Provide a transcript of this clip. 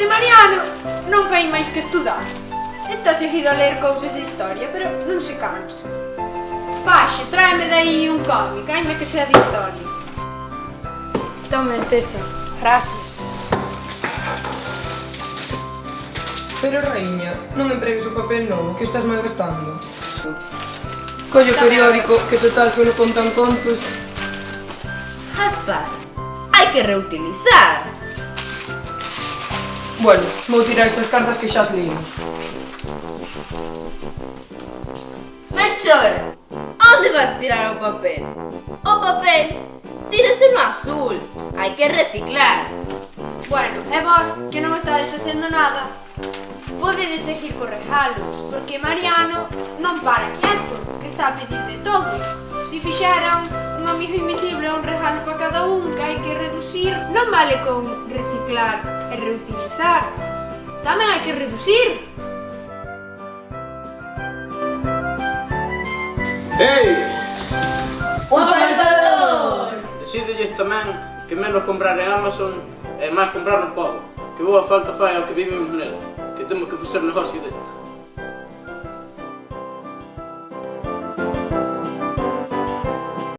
de Mariano non fai máis que estudar. Está seguido a ler cousas de historia, pero non se cansa. Paxe, tráeme dai un cómic, ainda que sea de historia. Toma, Tessa. Gracias. Pero, reiña, non empregues o papel novo, que estás malgastando. Collo periódico, que total solo contan contos. Gaspar, hai que reutilizar. Bueno, vou tirar estas cartas que xa as leímos. Melchor, onde vas tirar o papel? O papel tírase no azul, hai que reciclar. Bueno, e vos, que non estades facendo nada, podedes seguir co regalos, porque Mariano non para quieto, que está a pedir de todo. Se si fixeran un amigo invisible un regalo para cada un que hai que reducir, non vale con reciclar e reutilizar. Tamén hai que reducir. Ei! Un apartador! Decídolles tamén que menos comprar en Amazon e máis comprar no pobo. Que boa falta fai ao que vivimos nela. Que temos que facer negocio desto.